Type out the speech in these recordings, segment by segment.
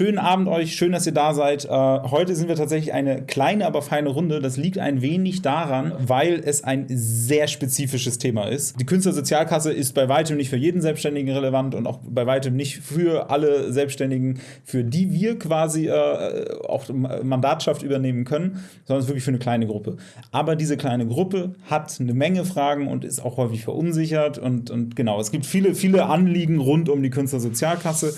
Schönen Abend euch, schön, dass ihr da seid. Äh, heute sind wir tatsächlich eine kleine, aber feine Runde. Das liegt ein wenig daran, weil es ein sehr spezifisches Thema ist. Die Künstlersozialkasse ist bei weitem nicht für jeden Selbstständigen relevant und auch bei weitem nicht für alle Selbstständigen, für die wir quasi äh, auch Mandatschaft übernehmen können, sondern es ist wirklich für eine kleine Gruppe. Aber diese kleine Gruppe hat eine Menge Fragen und ist auch häufig verunsichert und, und genau, es gibt viele, viele Anliegen rund um die Künstlersozialkasse.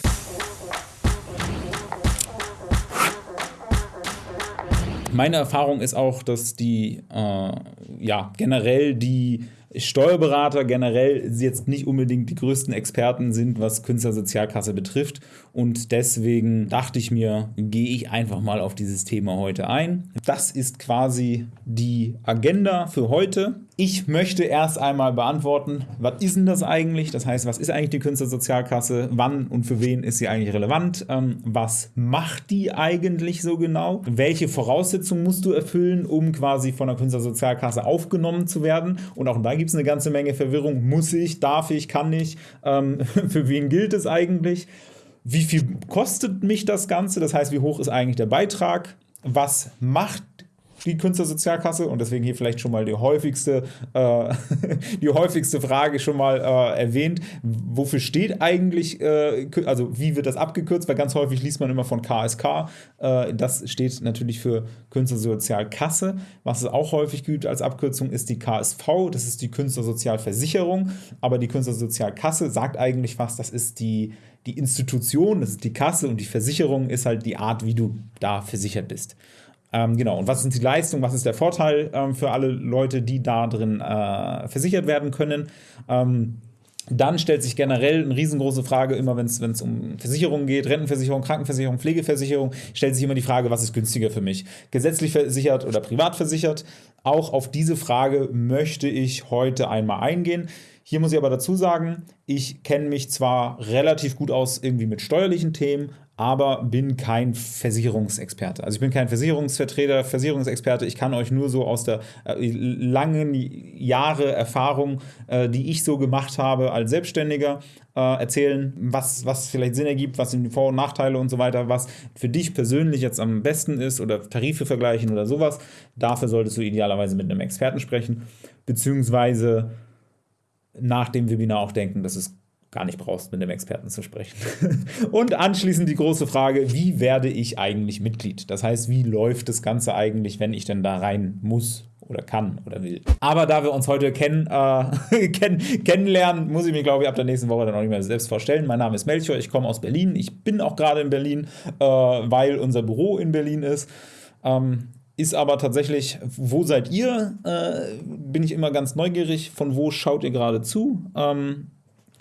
Meine Erfahrung ist auch, dass die äh, ja, generell die Steuerberater generell jetzt nicht unbedingt die größten Experten sind, was Künstlersozialkasse betrifft. Und deswegen dachte ich mir, gehe ich einfach mal auf dieses Thema heute ein. Das ist quasi die Agenda für heute. Ich möchte erst einmal beantworten, was ist denn das eigentlich? Das heißt, was ist eigentlich die Künstlersozialkasse? Wann und für wen ist sie eigentlich relevant? Ähm, was macht die eigentlich so genau? Welche Voraussetzungen musst du erfüllen, um quasi von der Künstlersozialkasse aufgenommen zu werden? Und auch da gibt es eine ganze Menge Verwirrung. Muss ich, darf ich, kann ich? Ähm, für wen gilt es eigentlich? Wie viel kostet mich das Ganze? Das heißt, wie hoch ist eigentlich der Beitrag? Was macht die Künstlersozialkasse und deswegen hier vielleicht schon mal die häufigste, äh, die häufigste Frage schon mal äh, erwähnt. Wofür steht eigentlich, äh, also wie wird das abgekürzt? Weil ganz häufig liest man immer von KSK. Äh, das steht natürlich für Künstlersozialkasse. Was es auch häufig gibt als Abkürzung ist die KSV, das ist die Künstlersozialversicherung. Aber die Künstlersozialkasse sagt eigentlich fast, das ist die die Institution, das ist die Kasse und die Versicherung ist halt die Art, wie du da versichert bist. Ähm, genau, und was sind die Leistungen, was ist der Vorteil ähm, für alle Leute, die da drin äh, versichert werden können? Ähm, dann stellt sich generell eine riesengroße Frage, immer wenn es um Versicherungen geht, Rentenversicherung, Krankenversicherung, Pflegeversicherung, stellt sich immer die Frage, was ist günstiger für mich? Gesetzlich versichert oder privat versichert? Auch auf diese Frage möchte ich heute einmal eingehen. Hier muss ich aber dazu sagen, ich kenne mich zwar relativ gut aus irgendwie mit steuerlichen Themen, aber bin kein Versicherungsexperte. Also ich bin kein Versicherungsvertreter, Versicherungsexperte. Ich kann euch nur so aus der äh, langen Jahre Erfahrung, äh, die ich so gemacht habe als Selbstständiger, äh, erzählen, was, was vielleicht Sinn ergibt, was sind die Vor- und Nachteile und so weiter, was für dich persönlich jetzt am besten ist oder Tarife vergleichen oder sowas. Dafür solltest du idealerweise mit einem Experten sprechen, beziehungsweise nach dem Webinar auch denken, dass es gar nicht brauchst, mit einem Experten zu sprechen. Und anschließend die große Frage, wie werde ich eigentlich Mitglied? Das heißt, wie läuft das Ganze eigentlich, wenn ich denn da rein muss oder kann oder will. Aber da wir uns heute kennen, äh, kenn kennenlernen, muss ich mich, glaube ich, ab der nächsten Woche dann auch nicht mehr selbst vorstellen. Mein Name ist Melchior, ich komme aus Berlin. Ich bin auch gerade in Berlin, äh, weil unser Büro in Berlin ist. Ähm, ist aber tatsächlich, wo seid ihr? Äh, bin ich immer ganz neugierig. Von wo schaut ihr gerade zu? Ähm,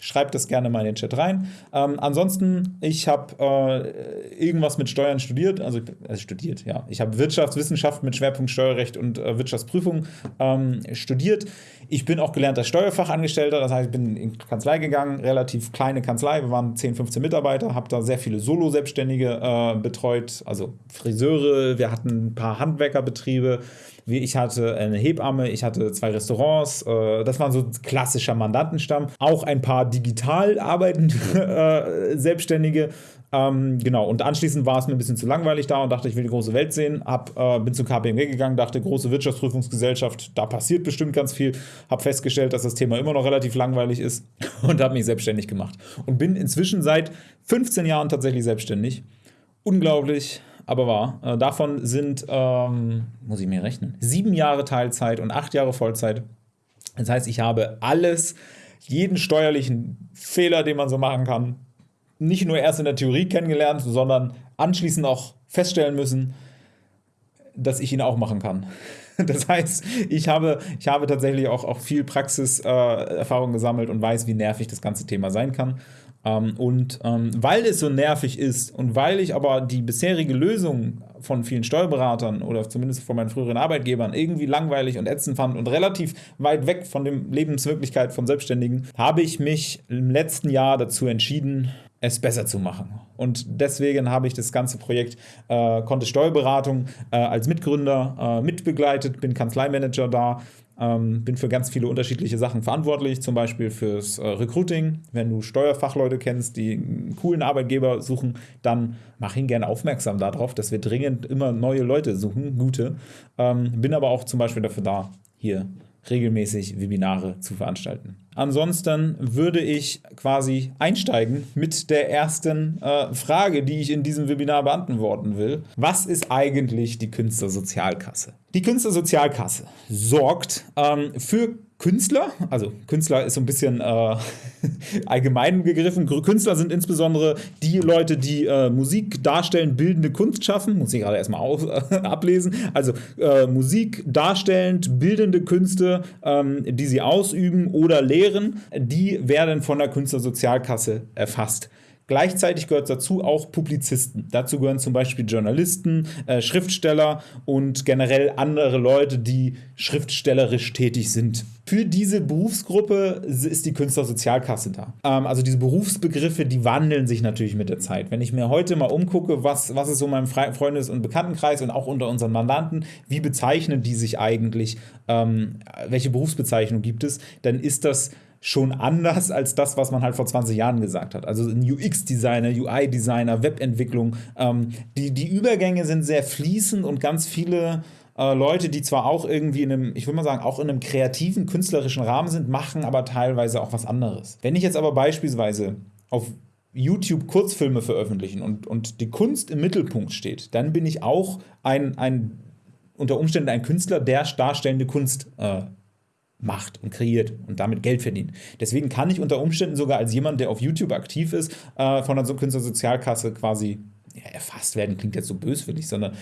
Schreibt das gerne mal in den Chat rein. Ähm, ansonsten, ich habe äh, irgendwas mit Steuern studiert, also, also studiert, ja. Ich habe Wirtschaftswissenschaft mit Schwerpunkt Steuerrecht und äh, Wirtschaftsprüfung ähm, studiert. Ich bin auch gelernter Steuerfachangestellter, das heißt, ich bin in Kanzlei gegangen, relativ kleine Kanzlei, wir waren 10, 15 Mitarbeiter, habe da sehr viele Solo-Selbstständige äh, betreut, also Friseure, wir hatten ein paar Handwerkerbetriebe, ich hatte eine Hebamme, ich hatte zwei Restaurants. Äh, das war so klassischer Mandantenstamm. Auch ein paar digital arbeitende äh, Selbstständige. Ähm, genau, und anschließend war es mir ein bisschen zu langweilig da und dachte, ich will die große Welt sehen. Hab, äh, bin zu KPMG gegangen, dachte, große Wirtschaftsprüfungsgesellschaft, da passiert bestimmt ganz viel. Habe festgestellt, dass das Thema immer noch relativ langweilig ist und habe mich selbstständig gemacht. Und bin inzwischen seit 15 Jahren tatsächlich selbstständig. Unglaublich aber wahr. Äh, davon sind, ähm, muss ich mir rechnen, sieben Jahre Teilzeit und acht Jahre Vollzeit. Das heißt, ich habe alles, jeden steuerlichen Fehler, den man so machen kann, nicht nur erst in der Theorie kennengelernt, sondern anschließend auch feststellen müssen, dass ich ihn auch machen kann. Das heißt, ich habe, ich habe tatsächlich auch, auch viel Praxiserfahrung äh, gesammelt und weiß, wie nervig das ganze Thema sein kann. Ähm, und ähm, weil es so nervig ist und weil ich aber die bisherige Lösung von vielen Steuerberatern oder zumindest von meinen früheren Arbeitgebern irgendwie langweilig und ätzend fand und relativ weit weg von der Lebenswirklichkeit von Selbstständigen, habe ich mich im letzten Jahr dazu entschieden, es besser zu machen. Und deswegen habe ich das ganze Projekt äh, Kontist Steuerberatung äh, als Mitgründer äh, mitbegleitet, bin Kanzleimanager da ähm, bin für ganz viele unterschiedliche Sachen verantwortlich, zum Beispiel fürs äh, Recruiting. Wenn du Steuerfachleute kennst, die einen coolen Arbeitgeber suchen, dann mach ihn gerne aufmerksam darauf, dass wir dringend immer neue Leute suchen, gute. Ähm, bin aber auch zum Beispiel dafür da, hier regelmäßig Webinare zu veranstalten. Ansonsten würde ich quasi einsteigen mit der ersten äh, Frage, die ich in diesem Webinar beantworten will. Was ist eigentlich die Künstlersozialkasse? Die Künstlersozialkasse sorgt ähm, für Künstler, also Künstler ist so ein bisschen äh, allgemein gegriffen. Künstler sind insbesondere die Leute, die äh, Musik darstellen, bildende Kunst schaffen. Muss ich gerade erstmal auf, äh, ablesen. Also äh, Musik darstellend, bildende Künste, ähm, die sie ausüben oder lehren, die werden von der Künstlersozialkasse erfasst. Gleichzeitig gehört dazu auch Publizisten. Dazu gehören zum Beispiel Journalisten, äh, Schriftsteller und generell andere Leute, die schriftstellerisch tätig sind. Für diese Berufsgruppe ist die Künstlersozialkasse da. Ähm, also diese Berufsbegriffe, die wandeln sich natürlich mit der Zeit. Wenn ich mir heute mal umgucke, was, was ist so in meinem Freundes- und Bekanntenkreis und auch unter unseren Mandanten, wie bezeichnen die sich eigentlich, ähm, welche Berufsbezeichnung gibt es, dann ist das schon anders als das, was man halt vor 20 Jahren gesagt hat. Also ein UX-Designer, UI-Designer, Webentwicklung. Ähm, die, die Übergänge sind sehr fließend und ganz viele äh, Leute, die zwar auch irgendwie in einem, ich würde mal sagen, auch in einem kreativen, künstlerischen Rahmen sind, machen aber teilweise auch was anderes. Wenn ich jetzt aber beispielsweise auf YouTube Kurzfilme veröffentlichen und, und die Kunst im Mittelpunkt steht, dann bin ich auch ein, ein unter Umständen ein Künstler, der darstellende Kunst äh, macht und kreiert und damit Geld verdient. Deswegen kann ich unter Umständen sogar als jemand, der auf YouTube aktiv ist, äh, von der Künstlersozialkasse quasi ja, erfasst werden, klingt jetzt so böswillig, sondern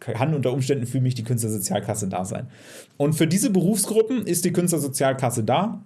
kann unter Umständen für mich die Künstlersozialkasse da sein. Und für diese Berufsgruppen ist die Künstlersozialkasse da.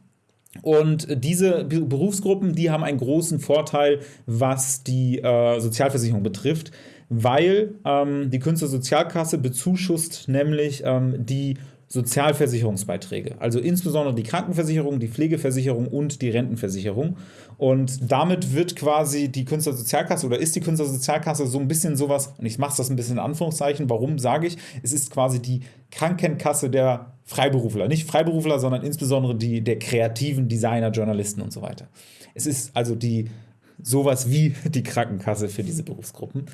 Und diese Berufsgruppen, die haben einen großen Vorteil, was die äh, Sozialversicherung betrifft, weil ähm, die Künstlersozialkasse bezuschusst nämlich ähm, die Sozialversicherungsbeiträge, also insbesondere die Krankenversicherung, die Pflegeversicherung und die Rentenversicherung. Und damit wird quasi die Künstlersozialkasse oder ist die Künstlersozialkasse so ein bisschen sowas, und ich mache das ein bisschen in Anführungszeichen, warum sage ich, es ist quasi die Krankenkasse der Freiberufler. Nicht Freiberufler, sondern insbesondere die der kreativen Designer, Journalisten und so weiter. Es ist also die sowas wie die Krankenkasse für diese Berufsgruppen.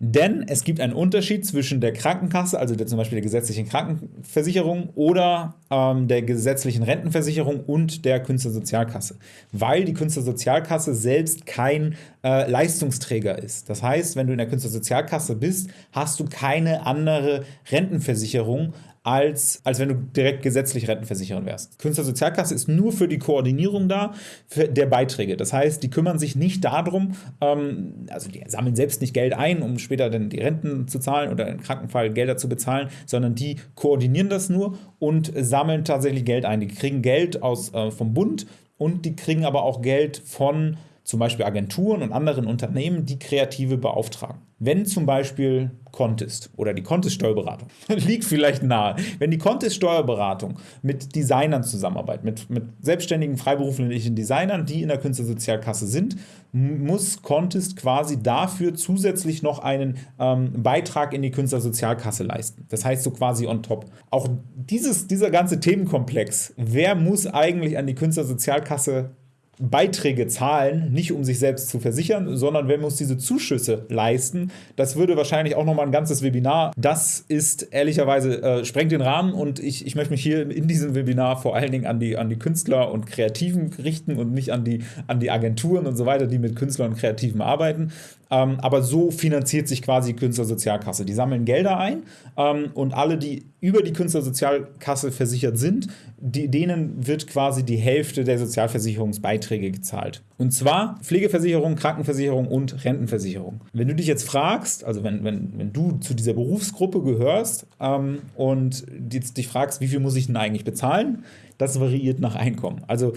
Denn es gibt einen Unterschied zwischen der Krankenkasse, also der, zum Beispiel der gesetzlichen Krankenversicherung oder ähm, der gesetzlichen Rentenversicherung und der Künstlersozialkasse, weil die Künstlersozialkasse selbst kein äh, Leistungsträger ist. Das heißt, wenn du in der Künstlersozialkasse bist, hast du keine andere Rentenversicherung als, als wenn du direkt gesetzlich rentenversichern wärst. Künstlersozialkasse ist nur für die Koordinierung da der Beiträge. Das heißt, die kümmern sich nicht darum, ähm, also die sammeln selbst nicht Geld ein, um später dann die Renten zu zahlen oder im Krankenfall Gelder zu bezahlen, sondern die koordinieren das nur und sammeln tatsächlich Geld ein. Die kriegen Geld aus, äh, vom Bund und die kriegen aber auch Geld von zum Beispiel Agenturen und anderen Unternehmen, die Kreative beauftragen. Wenn zum Beispiel Contest oder die Contest-Steuerberatung liegt vielleicht nahe, wenn die Contest-Steuerberatung mit Designern zusammenarbeitet, mit, mit selbstständigen freiberuflichen Designern, die in der Künstlersozialkasse sind, muss Contest quasi dafür zusätzlich noch einen ähm, Beitrag in die Künstlersozialkasse leisten. Das heißt so quasi on top. Auch dieses, dieser ganze Themenkomplex, wer muss eigentlich an die Künstlersozialkasse Beiträge zahlen, nicht um sich selbst zu versichern, sondern wer muss diese Zuschüsse leisten. Das würde wahrscheinlich auch nochmal ein ganzes Webinar. Das ist ehrlicherweise, äh, sprengt den Rahmen und ich, ich möchte mich hier in diesem Webinar vor allen Dingen an die, an die Künstler und Kreativen richten und nicht an die, an die Agenturen und so weiter, die mit Künstlern und Kreativen arbeiten. Ähm, aber so finanziert sich quasi die Künstlersozialkasse. Die sammeln Gelder ein ähm, und alle, die über die Künstlersozialkasse versichert sind, die, denen wird quasi die Hälfte der Sozialversicherungsbeiträge gezahlt. Und zwar Pflegeversicherung, Krankenversicherung und Rentenversicherung. Wenn du dich jetzt fragst, also wenn, wenn, wenn du zu dieser Berufsgruppe gehörst ähm, und dich fragst, wie viel muss ich denn eigentlich bezahlen, das variiert nach Einkommen. Also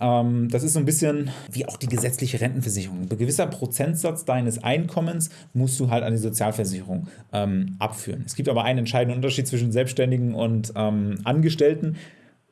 ähm, das ist so ein bisschen wie auch die gesetzliche Rentenversicherung. Ein gewisser Prozentsatz deines Einkommens musst du halt an die Sozialversicherung ähm, abführen. Es gibt aber einen entscheidenden Unterschied zwischen Selbstständigen und ähm, Angestellten.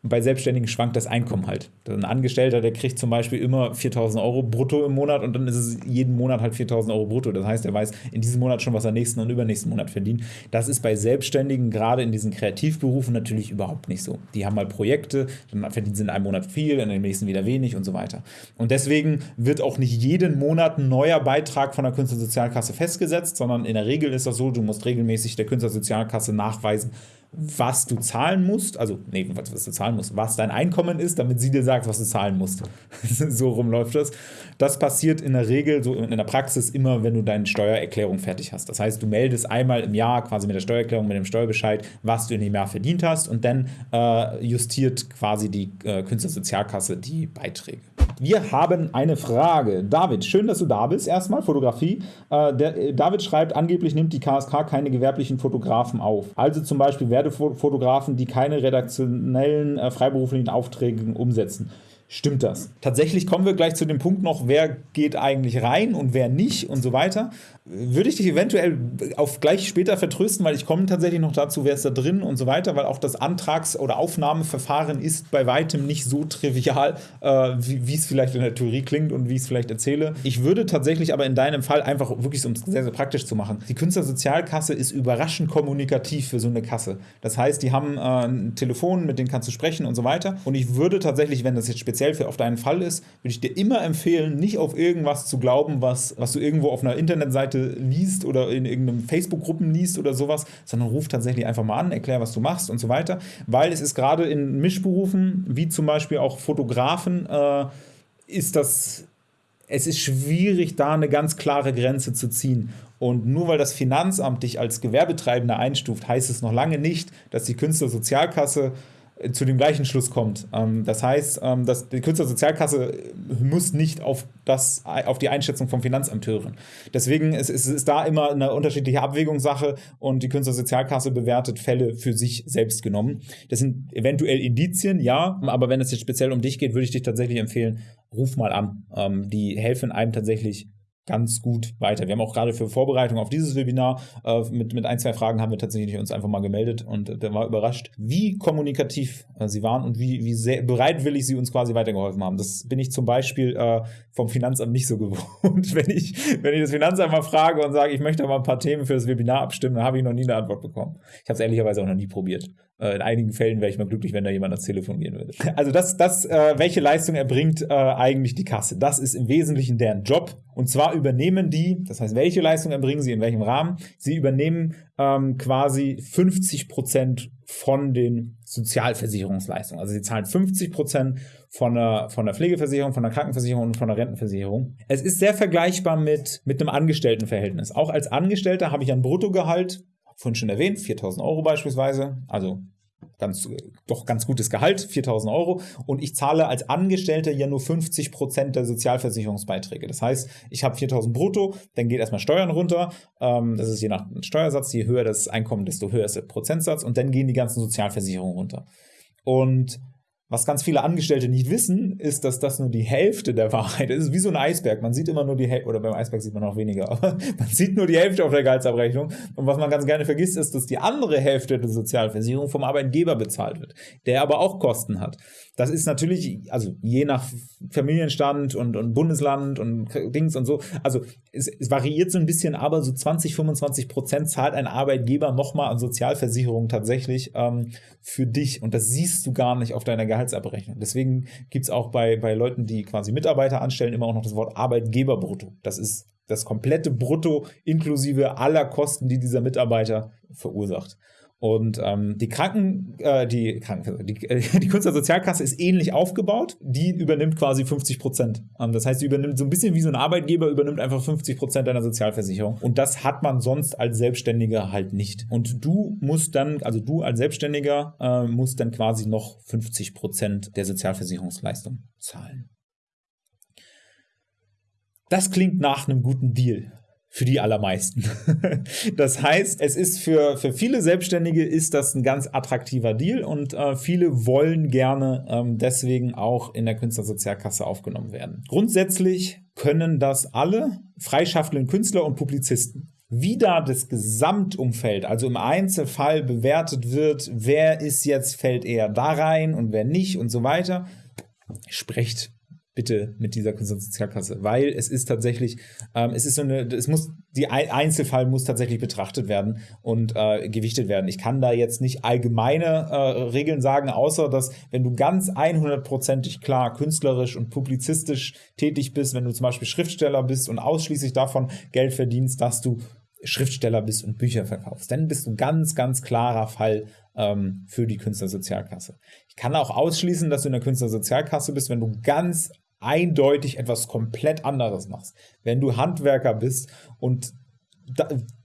Bei Selbstständigen schwankt das Einkommen halt. Ein Angestellter, der kriegt zum Beispiel immer 4000 Euro brutto im Monat und dann ist es jeden Monat halt 4000 Euro brutto. Das heißt, er weiß in diesem Monat schon, was er nächsten und übernächsten Monat verdient. Das ist bei Selbstständigen, gerade in diesen Kreativberufen, natürlich überhaupt nicht so. Die haben mal Projekte, dann verdienen sie in einem Monat viel, in dem nächsten wieder wenig und so weiter. Und deswegen wird auch nicht jeden Monat ein neuer Beitrag von der Künstlersozialkasse festgesetzt, sondern in der Regel ist das so, du musst regelmäßig der Künstlersozialkasse nachweisen, was du zahlen musst, also nee, was, was, du zahlen musst, was dein Einkommen ist, damit sie dir sagt, was du zahlen musst. so rum läuft das. Das passiert in der Regel, so in der Praxis immer, wenn du deine Steuererklärung fertig hast. Das heißt, du meldest einmal im Jahr quasi mit der Steuererklärung, mit dem Steuerbescheid, was du in dem Jahr verdient hast und dann äh, justiert quasi die äh, Künstlersozialkasse die Beiträge. Wir haben eine Frage. David, schön, dass du da bist. Erstmal Fotografie. Äh, der, äh, David schreibt, angeblich nimmt die KSK keine gewerblichen Fotografen auf. Also zum Beispiel Werbefotografen, die keine redaktionellen äh, freiberuflichen Aufträge umsetzen. Stimmt das? Tatsächlich kommen wir gleich zu dem Punkt noch, wer geht eigentlich rein und wer nicht und so weiter würde ich dich eventuell auf gleich später vertrösten, weil ich komme tatsächlich noch dazu, wer ist da drin und so weiter, weil auch das Antrags- oder Aufnahmeverfahren ist bei weitem nicht so trivial, äh, wie es vielleicht in der Theorie klingt und wie ich es vielleicht erzähle. Ich würde tatsächlich aber in deinem Fall einfach wirklich, um es sehr, sehr praktisch zu machen, die Künstlersozialkasse ist überraschend kommunikativ für so eine Kasse. Das heißt, die haben äh, ein Telefon, mit denen kannst du sprechen und so weiter. Und ich würde tatsächlich, wenn das jetzt speziell für auf deinen Fall ist, würde ich dir immer empfehlen, nicht auf irgendwas zu glauben, was, was du irgendwo auf einer Internetseite Seite liest oder in irgendeinem Facebook-Gruppen liest oder sowas, sondern ruf tatsächlich einfach mal an, erklär, was du machst und so weiter. Weil es ist gerade in Mischberufen, wie zum Beispiel auch Fotografen, äh, ist das, es ist schwierig, da eine ganz klare Grenze zu ziehen. Und nur weil das Finanzamt dich als Gewerbetreibender einstuft, heißt es noch lange nicht, dass die Künstlersozialkasse zu dem gleichen Schluss kommt. Ähm, das heißt, ähm, dass die Künstlersozialkasse muss nicht auf, das, auf die Einschätzung vom Finanzamt hören. Deswegen ist es ist da immer eine unterschiedliche Abwägungssache und die Künstlersozialkasse bewertet Fälle für sich selbst genommen. Das sind eventuell Indizien, ja, aber wenn es jetzt speziell um dich geht, würde ich dich tatsächlich empfehlen, ruf mal an. Ähm, die helfen einem tatsächlich ganz gut weiter. Wir haben auch gerade für Vorbereitung auf dieses Webinar äh, mit, mit ein, zwei Fragen haben wir tatsächlich uns einfach mal gemeldet und äh, war überrascht, wie kommunikativ äh, sie waren und wie, wie sehr bereitwillig sie uns quasi weitergeholfen haben. Das bin ich zum Beispiel äh, vom Finanzamt nicht so gewohnt. wenn, ich, wenn ich das Finanzamt mal frage und sage, ich möchte mal ein paar Themen für das Webinar abstimmen, dann habe ich noch nie eine Antwort bekommen. Ich habe es ehrlicherweise auch noch nie probiert. Äh, in einigen Fällen wäre ich mal glücklich, wenn da jemand ans Telefon gehen würde. Also das, das äh, welche Leistung erbringt äh, eigentlich die Kasse? Das ist im Wesentlichen deren Job. Und zwar übernehmen die, das heißt, welche Leistung erbringen sie in welchem Rahmen? Sie übernehmen ähm, quasi 50 Prozent von den Sozialversicherungsleistungen. Also sie zahlen 50 Prozent von der, von der Pflegeversicherung, von der Krankenversicherung und von der Rentenversicherung. Es ist sehr vergleichbar mit, mit einem Angestelltenverhältnis. Auch als Angestellter habe ich ein Bruttogehalt, vorhin schon erwähnt, 4000 Euro beispielsweise, also ganz, doch ganz gutes Gehalt, 4000 Euro. Und ich zahle als Angestellter ja nur 50 Prozent der Sozialversicherungsbeiträge. Das heißt, ich habe 4000 brutto, dann geht erstmal Steuern runter. Ähm, das ist je nach Steuersatz, je höher das Einkommen, desto höher ist der Prozentsatz. Und dann gehen die ganzen Sozialversicherungen runter. Und was ganz viele Angestellte nicht wissen, ist, dass das nur die Hälfte der Wahrheit ist. Es ist wie so ein Eisberg. Man sieht immer nur die Hälfte, oder beim Eisberg sieht man noch weniger, aber man sieht nur die Hälfte auf der Gehaltsabrechnung. Und was man ganz gerne vergisst, ist, dass die andere Hälfte der Sozialversicherung vom Arbeitgeber bezahlt wird, der aber auch Kosten hat. Das ist natürlich, also je nach Familienstand und, und Bundesland und Dings und so, also es, es, variiert so ein bisschen, aber so 20, 25 Prozent zahlt ein Arbeitgeber nochmal an Sozialversicherung tatsächlich ähm, für dich. Und das siehst du gar nicht auf deiner Gehaltsabrechnung. Deswegen gibt es auch bei, bei Leuten, die quasi Mitarbeiter anstellen, immer auch noch das Wort Arbeitgeberbrutto. Das ist das komplette Brutto inklusive aller Kosten, die dieser Mitarbeiter verursacht. Und ähm, die Kranken, äh, die, Kranken, die, äh, die Künstlersozialkasse ist ähnlich aufgebaut. Die übernimmt quasi 50 Prozent. Ähm, das heißt, sie übernimmt so ein bisschen wie so ein Arbeitgeber, übernimmt einfach 50 Prozent deiner Sozialversicherung. Und das hat man sonst als Selbstständiger halt nicht. Und du musst dann, also du als Selbstständiger, äh, musst dann quasi noch 50 Prozent der Sozialversicherungsleistung zahlen. Das klingt nach einem guten Deal für die allermeisten. das heißt, es ist für, für viele Selbstständige ist das ein ganz attraktiver Deal und äh, viele wollen gerne ähm, deswegen auch in der Künstlersozialkasse aufgenommen werden. Grundsätzlich können das alle freischaffenden Künstler und Publizisten. Wie da das Gesamtumfeld, also im Einzelfall bewertet wird, wer ist jetzt, fällt eher da rein und wer nicht und so weiter, sprecht bitte mit dieser Künstlersozialkasse, weil es ist tatsächlich, ähm, es ist so eine, es muss, die Einzelfall muss tatsächlich betrachtet werden und äh, gewichtet werden. Ich kann da jetzt nicht allgemeine äh, Regeln sagen, außer dass, wenn du ganz 100%ig klar künstlerisch und publizistisch tätig bist, wenn du zum Beispiel Schriftsteller bist und ausschließlich davon Geld verdienst, dass du Schriftsteller bist und Bücher verkaufst, dann bist du ganz, ganz klarer Fall ähm, für die Künstlersozialkasse. Ich kann auch ausschließen, dass du in der Künstlersozialkasse bist, wenn du ganz eindeutig etwas komplett anderes machst. Wenn du Handwerker bist und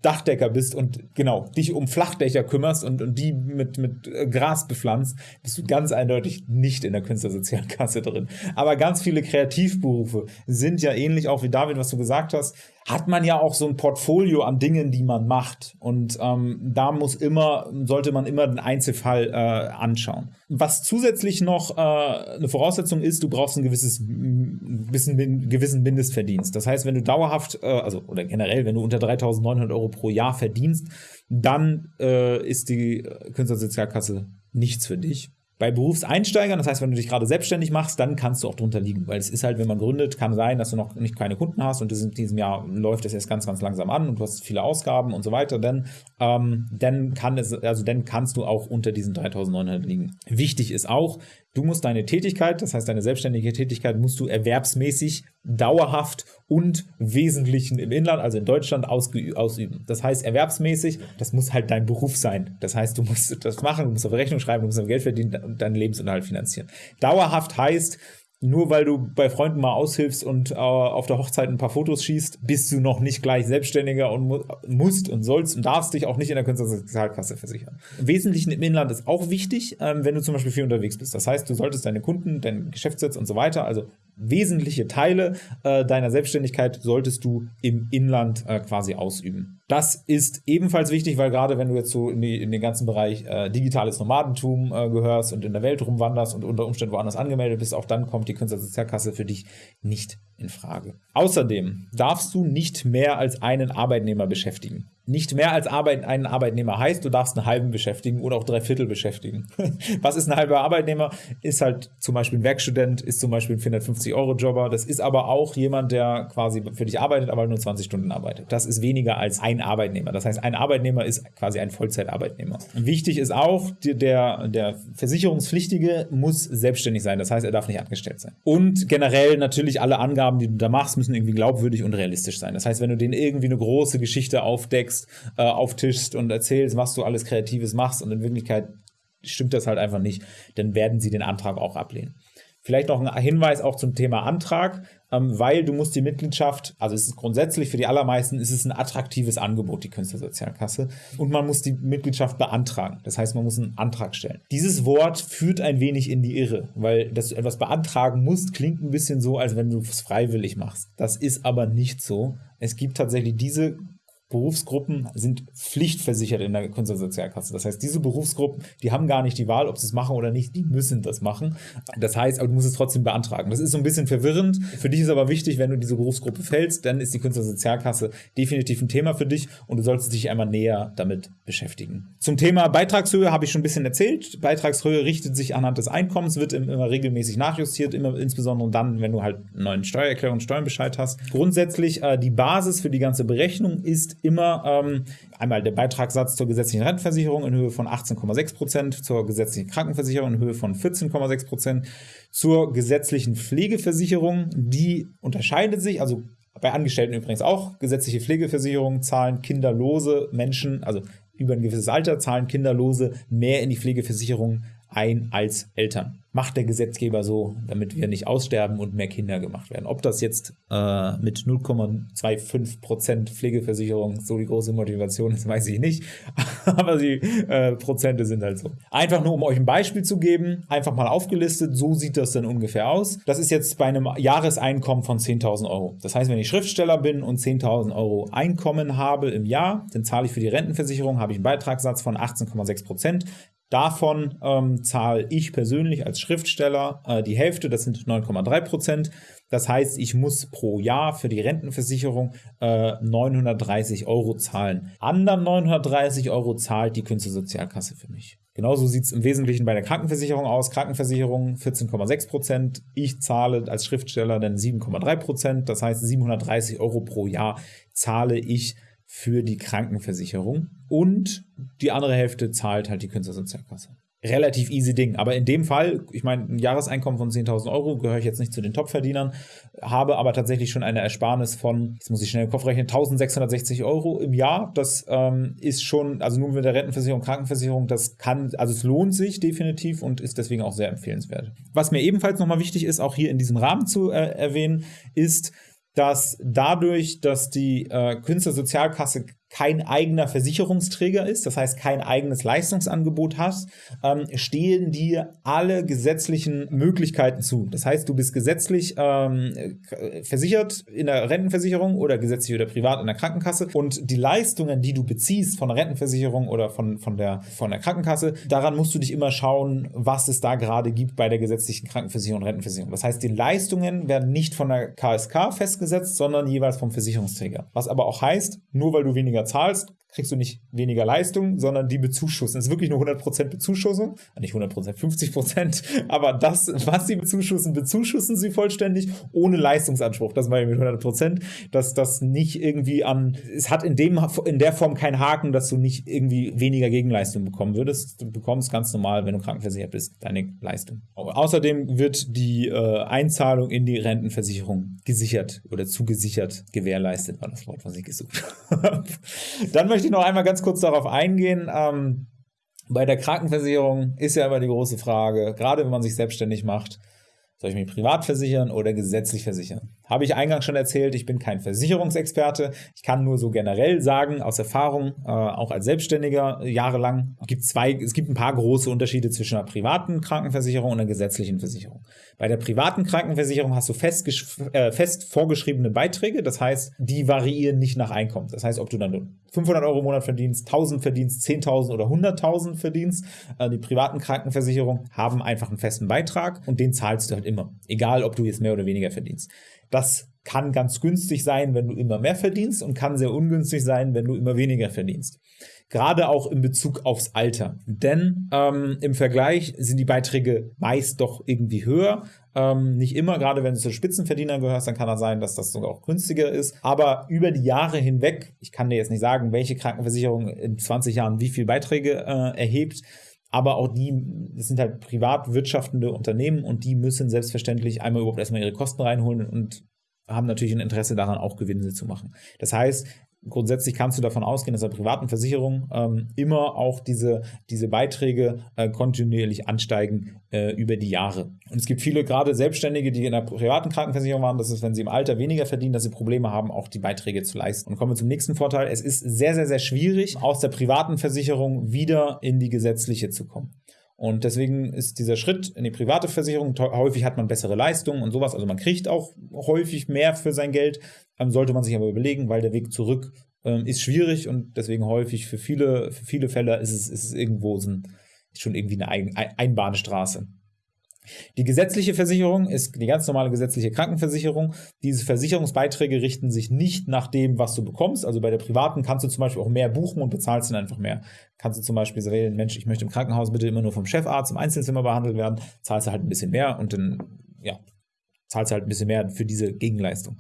Dachdecker bist und genau dich um Flachdächer kümmerst und, und die mit, mit äh, Gras bepflanzt, bist du ganz eindeutig nicht in der Künstlersozialkasse drin. Aber ganz viele Kreativberufe sind ja ähnlich auch wie David, was du gesagt hast, hat man ja auch so ein Portfolio an Dingen, die man macht. Und ähm, da muss immer, sollte man immer den Einzelfall äh, anschauen. Was zusätzlich noch äh, eine Voraussetzung ist, du brauchst ein gewisses bisschen, gewissen Mindestverdienst. Das heißt, wenn du dauerhaft, äh, also oder generell, wenn du unter 3.900 Euro pro Jahr verdienst, dann äh, ist die Künstlersozialkasse nichts für dich. Bei Berufseinsteigern, das heißt, wenn du dich gerade selbstständig machst, dann kannst du auch drunter liegen, weil es ist halt, wenn man gründet, kann sein, dass du noch nicht keine Kunden hast und in diesem Jahr läuft es erst ganz, ganz langsam an und du hast viele Ausgaben und so weiter, dann, ähm, dann kann es, also dann kannst du auch unter diesen 3.900 liegen. Wichtig ist auch, Du musst deine Tätigkeit, das heißt deine selbstständige Tätigkeit, musst du erwerbsmäßig, dauerhaft und Wesentlichen im Inland, also in Deutschland, ausüben. Das heißt erwerbsmäßig, das muss halt dein Beruf sein. Das heißt, du musst das machen, du musst auf Rechnung schreiben, du musst Geld verdienen und deinen Lebensunterhalt finanzieren. Dauerhaft heißt, nur weil du bei Freunden mal aushilfst und äh, auf der Hochzeit ein paar Fotos schießt, bist du noch nicht gleich Selbstständiger und mu musst und sollst und darfst dich auch nicht in der Künstlersozialkasse versichern. Im Wesentlichen im Inland ist auch wichtig, ähm, wenn du zum Beispiel viel unterwegs bist. Das heißt, du solltest deine Kunden, deinen Geschäftssitz und so weiter, also wesentliche Teile äh, deiner Selbstständigkeit solltest du im Inland äh, quasi ausüben. Das ist ebenfalls wichtig, weil gerade wenn du jetzt so in, die, in den ganzen Bereich äh, digitales Nomadentum äh, gehörst und in der Welt rumwanderst und unter Umständen woanders angemeldet bist, auch dann kommt die Künstlersozialkasse für dich nicht in Frage. Außerdem darfst du nicht mehr als einen Arbeitnehmer beschäftigen nicht mehr als Arbeit, einen Arbeitnehmer heißt, du darfst einen halben beschäftigen oder auch drei Viertel beschäftigen. Was ist ein halber Arbeitnehmer? Ist halt zum Beispiel ein Werkstudent, ist zum Beispiel ein 450-Euro-Jobber. Das ist aber auch jemand, der quasi für dich arbeitet, aber nur 20 Stunden arbeitet. Das ist weniger als ein Arbeitnehmer. Das heißt, ein Arbeitnehmer ist quasi ein Vollzeitarbeitnehmer. Wichtig ist auch, der, der Versicherungspflichtige muss selbstständig sein. Das heißt, er darf nicht angestellt sein. Und generell natürlich alle Angaben, die du da machst, müssen irgendwie glaubwürdig und realistisch sein. Das heißt, wenn du denen irgendwie eine große Geschichte aufdeckst, aufdeckst, äh, auftischst und erzählst, was du alles Kreatives machst und in Wirklichkeit stimmt das halt einfach nicht, dann werden sie den Antrag auch ablehnen. Vielleicht noch ein Hinweis auch zum Thema Antrag, ähm, weil du musst die Mitgliedschaft, also es ist grundsätzlich für die allermeisten ist es ein attraktives Angebot, die Künstlersozialkasse, und man muss die Mitgliedschaft beantragen. Das heißt, man muss einen Antrag stellen. Dieses Wort führt ein wenig in die Irre, weil dass du etwas beantragen musst, klingt ein bisschen so, als wenn du es freiwillig machst. Das ist aber nicht so. Es gibt tatsächlich diese Berufsgruppen sind pflichtversichert in der Künstlersozialkasse. Das heißt, diese Berufsgruppen, die haben gar nicht die Wahl, ob sie es machen oder nicht, die müssen das machen. Das heißt, aber du musst es trotzdem beantragen. Das ist so ein bisschen verwirrend. Für dich ist aber wichtig, wenn du diese Berufsgruppe fällst, dann ist die Künstlersozialkasse definitiv ein Thema für dich und du solltest dich einmal näher damit beschäftigen. Zum Thema Beitragshöhe habe ich schon ein bisschen erzählt. Beitragshöhe richtet sich anhand des Einkommens, wird immer regelmäßig nachjustiert, immer insbesondere dann, wenn du halt einen neuen Steuererklärung und Steuerbescheid hast. Grundsätzlich äh, die Basis für die ganze Berechnung ist immer ähm, einmal der Beitragssatz zur gesetzlichen Rentenversicherung in Höhe von 18,6 Prozent, zur gesetzlichen Krankenversicherung in Höhe von 14,6 Prozent, zur gesetzlichen Pflegeversicherung, die unterscheidet sich, also bei Angestellten übrigens auch, gesetzliche Pflegeversicherung zahlen kinderlose Menschen, also über ein gewisses Alter zahlen kinderlose mehr in die Pflegeversicherung ein als Eltern macht der Gesetzgeber so, damit wir nicht aussterben und mehr Kinder gemacht werden. Ob das jetzt äh, mit 0,25% Pflegeversicherung so die große Motivation ist, weiß ich nicht. Aber die äh, Prozente sind halt so. Einfach nur, um euch ein Beispiel zu geben, einfach mal aufgelistet, so sieht das dann ungefähr aus. Das ist jetzt bei einem Jahreseinkommen von 10.000 Euro. Das heißt, wenn ich Schriftsteller bin und 10.000 Euro Einkommen habe im Jahr, dann zahle ich für die Rentenversicherung, habe ich einen Beitragssatz von 18,6%. Davon ähm, zahle ich persönlich als Schriftsteller äh, die Hälfte, das sind 9,3 Prozent. Das heißt, ich muss pro Jahr für die Rentenversicherung äh, 930 Euro zahlen. Anderen 930 Euro zahlt die Künstlersozialkasse für mich. Genauso sieht es im Wesentlichen bei der Krankenversicherung aus. Krankenversicherung 14,6 Prozent. Ich zahle als Schriftsteller dann 7,3 Prozent. Das heißt, 730 Euro pro Jahr zahle ich für die Krankenversicherung und die andere Hälfte zahlt halt die Künstlersozialkasse. Relativ easy Ding. Aber in dem Fall, ich meine, ein Jahreseinkommen von 10.000 Euro gehöre ich jetzt nicht zu den Topverdienern, habe aber tatsächlich schon eine Ersparnis von, jetzt muss ich schnell im Kopf rechnen, 1.660 Euro im Jahr. Das ähm, ist schon, also nur mit der Rentenversicherung, Krankenversicherung, das kann, also es lohnt sich definitiv und ist deswegen auch sehr empfehlenswert. Was mir ebenfalls nochmal wichtig ist, auch hier in diesem Rahmen zu äh, erwähnen, ist, dass dadurch, dass die äh, Künstlersozialkasse kein eigener Versicherungsträger ist, das heißt kein eigenes Leistungsangebot hast, ähm, stehen dir alle gesetzlichen Möglichkeiten zu. Das heißt, du bist gesetzlich ähm, versichert in der Rentenversicherung oder gesetzlich oder privat in der Krankenkasse und die Leistungen, die du beziehst von der Rentenversicherung oder von, von, der, von der Krankenkasse, daran musst du dich immer schauen, was es da gerade gibt bei der gesetzlichen Krankenversicherung und Rentenversicherung. Das heißt, die Leistungen werden nicht von der KSK festgesetzt, sondern jeweils vom Versicherungsträger. Was aber auch heißt, nur weil du weniger zahlst, kriegst du nicht weniger Leistung, sondern die bezuschussen. Es ist wirklich nur 100% Bezuschussung, nicht 100%, 50%, aber das, was sie bezuschussen, bezuschussen sie vollständig ohne Leistungsanspruch. Das meine ich mit 100%, dass das nicht irgendwie an, es hat in, dem, in der Form keinen Haken, dass du nicht irgendwie weniger Gegenleistung bekommen würdest. Du bekommst ganz normal, wenn du krankenversichert bist, deine Leistung. außerdem wird die äh, Einzahlung in die Rentenversicherung gesichert oder zugesichert, gewährleistet, war das Wort, was ich gesucht habe. Dann möchte ich noch einmal ganz kurz darauf eingehen. Ähm, bei der Krankenversicherung ist ja immer die große Frage, gerade wenn man sich selbstständig macht, soll ich mich privat versichern oder gesetzlich versichern? Habe ich eingangs schon erzählt, ich bin kein Versicherungsexperte. Ich kann nur so generell sagen, aus Erfahrung, äh, auch als Selbstständiger jahrelang, gibt zwei, es gibt ein paar große Unterschiede zwischen einer privaten Krankenversicherung und einer gesetzlichen Versicherung. Bei der privaten Krankenversicherung hast du fest, äh, fest vorgeschriebene Beiträge, das heißt, die variieren nicht nach Einkommen. Das heißt, ob du dann 500 Euro im Monat verdienst, 1000 verdienst, 10.000 oder 100.000 verdienst, äh, die privaten Krankenversicherungen haben einfach einen festen Beitrag und den zahlst du halt immer, egal ob du jetzt mehr oder weniger verdienst. Das kann ganz günstig sein, wenn du immer mehr verdienst und kann sehr ungünstig sein, wenn du immer weniger verdienst. Gerade auch in Bezug aufs Alter. Denn ähm, im Vergleich sind die Beiträge meist doch irgendwie höher. Ähm, nicht immer, gerade wenn du zu Spitzenverdienern gehörst, dann kann das sein, dass das sogar auch günstiger ist. Aber über die Jahre hinweg, ich kann dir jetzt nicht sagen, welche Krankenversicherung in 20 Jahren wie viel Beiträge äh, erhebt, aber auch die, das sind halt privat wirtschaftende Unternehmen und die müssen selbstverständlich einmal überhaupt erstmal ihre Kosten reinholen und haben natürlich ein Interesse daran, auch Gewinne zu machen. Das heißt, grundsätzlich kannst du davon ausgehen, dass bei privaten Versicherungen ähm, immer auch diese, diese Beiträge äh, kontinuierlich ansteigen äh, über die Jahre. Und es gibt viele, gerade Selbstständige, die in der privaten Krankenversicherung waren, das ist, wenn sie im Alter weniger verdienen, dass sie Probleme haben, auch die Beiträge zu leisten. Und kommen wir zum nächsten Vorteil. Es ist sehr, sehr, sehr schwierig, aus der privaten Versicherung wieder in die gesetzliche zu kommen. Und deswegen ist dieser Schritt in die private Versicherung, häufig hat man bessere Leistungen und sowas, also man kriegt auch häufig mehr für sein Geld, ähm, sollte man sich aber überlegen, weil der Weg zurück ähm, ist schwierig und deswegen häufig für viele, für viele Fälle ist es, ist es irgendwo so ein, schon irgendwie eine Ein Einbahnstraße. Die gesetzliche Versicherung ist die ganz normale gesetzliche Krankenversicherung. Diese Versicherungsbeiträge richten sich nicht nach dem, was du bekommst. Also bei der privaten kannst du zum Beispiel auch mehr buchen und bezahlst dann einfach mehr. Kannst du zum Beispiel wählen, Mensch, ich möchte im Krankenhaus bitte immer nur vom Chefarzt im Einzelzimmer behandelt werden, zahlst du halt ein bisschen mehr und dann, ja, zahlst halt ein bisschen mehr für diese Gegenleistung.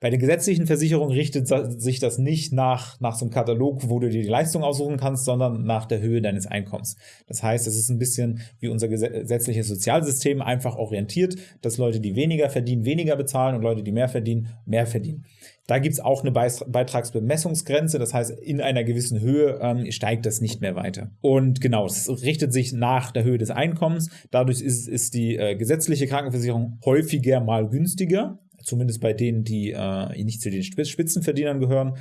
Bei den gesetzlichen Versicherungen richtet sich das nicht nach, nach so einem Katalog, wo du dir die Leistung aussuchen kannst, sondern nach der Höhe deines Einkommens. Das heißt, es ist ein bisschen wie unser gesetzliches Sozialsystem einfach orientiert, dass Leute, die weniger verdienen, weniger bezahlen und Leute, die mehr verdienen, mehr verdienen. Da gibt es auch eine Beitragsbemessungsgrenze, das heißt, in einer gewissen Höhe ähm, steigt das nicht mehr weiter. Und genau, es richtet sich nach der Höhe des Einkommens. Dadurch ist, ist die äh, gesetzliche Krankenversicherung häufiger mal günstiger, zumindest bei denen, die äh, nicht zu den Spitzenverdienern gehören.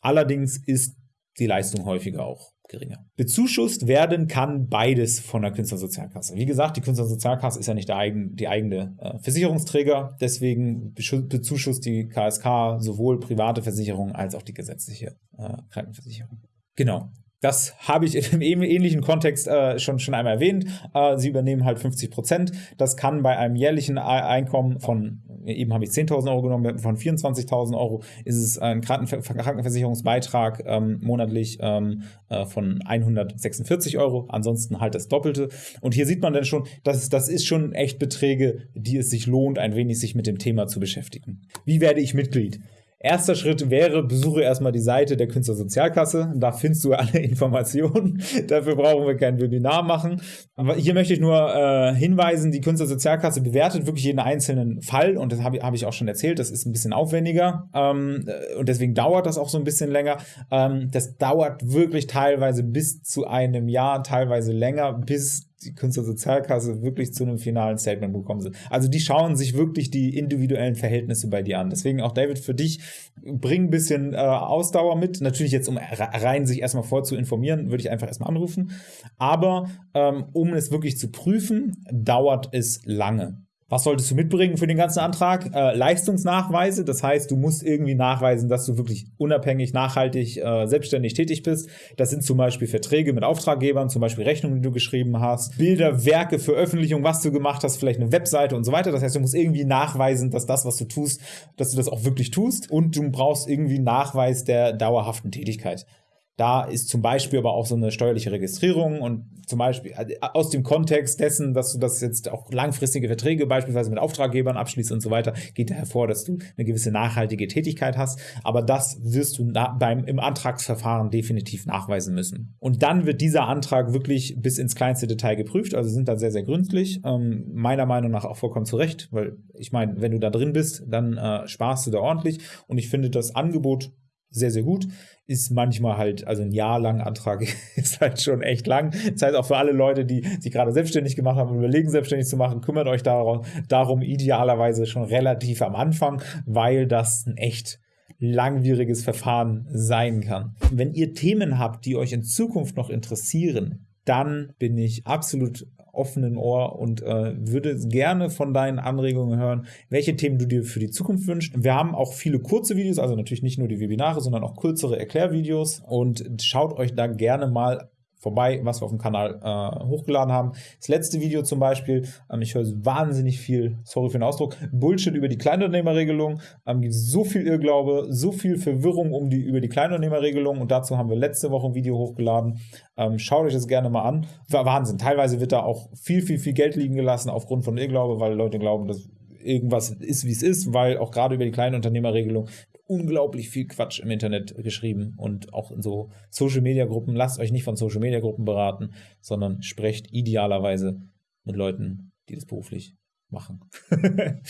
Allerdings ist die Leistung häufiger auch geringer. Bezuschusst werden kann beides von der Künstlersozialkasse. Wie gesagt, die Künstlersozialkasse ist ja nicht eigen, die eigene äh, Versicherungsträger, deswegen bezuschusst die KSK sowohl private Versicherungen als auch die gesetzliche äh, Krankenversicherung. Genau. Das habe ich im ähnlichen Kontext äh, schon, schon einmal erwähnt. Äh, sie übernehmen halt 50 Prozent. Das kann bei einem jährlichen Einkommen von, eben habe ich 10.000 Euro genommen, von 24.000 Euro ist es ein Krankenver Krankenversicherungsbeitrag ähm, monatlich ähm, äh, von 146 Euro. Ansonsten halt das Doppelte. Und hier sieht man dann schon, dass das ist schon echt Beträge, die es sich lohnt, ein wenig sich mit dem Thema zu beschäftigen. Wie werde ich Mitglied? Erster Schritt wäre, besuche erstmal die Seite der Künstlersozialkasse. Da findest du alle Informationen. Dafür brauchen wir kein Webinar machen. Aber hier möchte ich nur äh, hinweisen, die Künstlersozialkasse bewertet wirklich jeden einzelnen Fall. Und das habe hab ich auch schon erzählt. Das ist ein bisschen aufwendiger. Ähm, und deswegen dauert das auch so ein bisschen länger. Ähm, das dauert wirklich teilweise bis zu einem Jahr, teilweise länger, bis die Künstlersozialkasse wirklich zu einem finalen Statement bekommen sind. Also die schauen sich wirklich die individuellen Verhältnisse bei dir an. Deswegen auch David für dich, bring ein bisschen äh, Ausdauer mit. Natürlich jetzt, um rein sich erstmal vor zu informieren, würde ich einfach erstmal anrufen. Aber ähm, um es wirklich zu prüfen, dauert es lange. Was solltest du mitbringen für den ganzen Antrag? Äh, Leistungsnachweise, das heißt, du musst irgendwie nachweisen, dass du wirklich unabhängig, nachhaltig, äh, selbstständig tätig bist. Das sind zum Beispiel Verträge mit Auftraggebern, zum Beispiel Rechnungen, die du geschrieben hast, Bilder, Werke, Veröffentlichung, was du gemacht hast, vielleicht eine Webseite und so weiter. Das heißt, du musst irgendwie nachweisen, dass das, was du tust, dass du das auch wirklich tust und du brauchst irgendwie Nachweis der dauerhaften Tätigkeit. Da ist zum Beispiel aber auch so eine steuerliche Registrierung und zum Beispiel äh, aus dem Kontext dessen, dass du das jetzt auch langfristige Verträge beispielsweise mit Auftraggebern abschließt und so weiter, geht da hervor, dass du eine gewisse nachhaltige Tätigkeit hast. Aber das wirst du beim, im Antragsverfahren definitiv nachweisen müssen. Und dann wird dieser Antrag wirklich bis ins kleinste Detail geprüft, also sind da sehr, sehr gründlich. Ähm, meiner Meinung nach auch vollkommen zu Recht, weil ich meine, wenn du da drin bist, dann äh, sparst du da ordentlich. Und ich finde das Angebot sehr, sehr gut. Ist manchmal halt, also ein Jahr lang Antrag ist halt schon echt lang. Das heißt auch für alle Leute, die sich gerade selbstständig gemacht haben und überlegen, selbstständig zu machen, kümmert euch darum, darum idealerweise schon relativ am Anfang, weil das ein echt langwieriges Verfahren sein kann. Wenn ihr Themen habt, die euch in Zukunft noch interessieren, dann bin ich absolut offenen Ohr und äh, würde gerne von deinen Anregungen hören, welche Themen du dir für die Zukunft wünschst. Wir haben auch viele kurze Videos, also natürlich nicht nur die Webinare, sondern auch kürzere Erklärvideos und schaut euch da gerne mal vorbei, was wir auf dem Kanal äh, hochgeladen haben. Das letzte Video zum Beispiel, ähm, ich höre wahnsinnig viel, sorry für den Ausdruck, Bullshit über die Kleinunternehmerregelung. Ähm, so viel Irrglaube, so viel Verwirrung um die, über die Kleinunternehmerregelung und dazu haben wir letzte Woche ein Video hochgeladen. Ähm, schaut euch das gerne mal an. War Wahnsinn. Teilweise wird da auch viel, viel, viel Geld liegen gelassen aufgrund von Irrglaube, weil Leute glauben, dass irgendwas ist, wie es ist, weil auch gerade über die Kleinunternehmerregelung unglaublich viel Quatsch im Internet geschrieben und auch in so Social-Media-Gruppen. Lasst euch nicht von Social-Media-Gruppen beraten, sondern sprecht idealerweise mit Leuten, die das beruflich machen.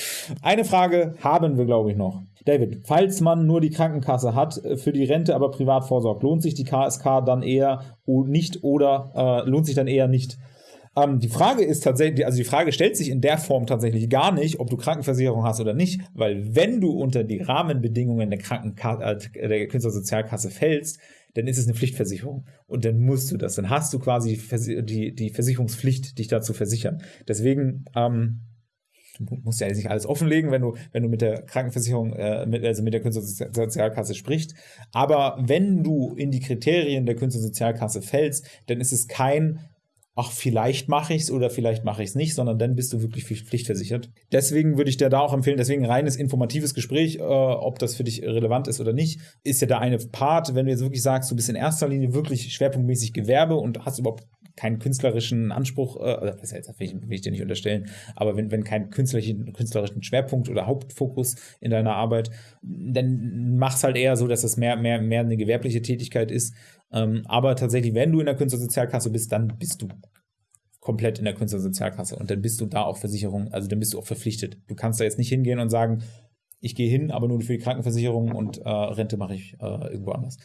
Eine Frage haben wir, glaube ich, noch. David, falls man nur die Krankenkasse hat, äh, für die Rente aber privat vorsorgt, lohnt sich die KSK dann eher nicht oder äh, lohnt sich dann eher nicht? Ähm, die Frage ist tatsächlich, also die Frage stellt sich in der Form tatsächlich gar nicht, ob du Krankenversicherung hast oder nicht, weil wenn du unter die Rahmenbedingungen der Krankenkasse, äh, der Künstlersozialkasse fällst, dann ist es eine Pflichtversicherung. Und dann musst du das. Dann hast du quasi die, die Versicherungspflicht, dich dazu versichern. Deswegen, ähm, du musst ja nicht alles offenlegen, wenn du, wenn du mit der Krankenversicherung, äh, mit, also mit der Künstlersozialkasse sprichst. Aber wenn du in die Kriterien der Künstlersozialkasse fällst, dann ist es kein ach, vielleicht mache ich es oder vielleicht mache ich es nicht, sondern dann bist du wirklich pflichtversichert. Deswegen würde ich dir da auch empfehlen, deswegen reines informatives Gespräch, äh, ob das für dich relevant ist oder nicht, ist ja der eine Part. Wenn du jetzt wirklich sagst, du bist in erster Linie wirklich schwerpunktmäßig Gewerbe und hast überhaupt keinen künstlerischen Anspruch, äh, das will ich, will ich dir nicht unterstellen, aber wenn, wenn kein künstlerischen, künstlerischen Schwerpunkt oder Hauptfokus in deiner Arbeit, dann mach es halt eher so, dass es mehr, mehr, mehr eine gewerbliche Tätigkeit ist ähm, aber tatsächlich, wenn du in der Künstlersozialkasse bist, dann bist du komplett in der Künstlersozialkasse und dann bist du da auch Versicherung, also dann bist du auch verpflichtet. Du kannst da jetzt nicht hingehen und sagen, ich gehe hin, aber nur für die Krankenversicherung und äh, Rente mache ich äh, irgendwo anders.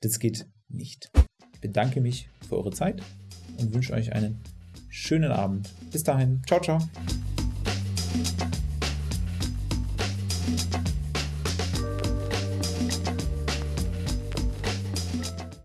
Das geht nicht. Ich bedanke mich für eure Zeit und wünsche euch einen schönen Abend. Bis dahin. Ciao, ciao.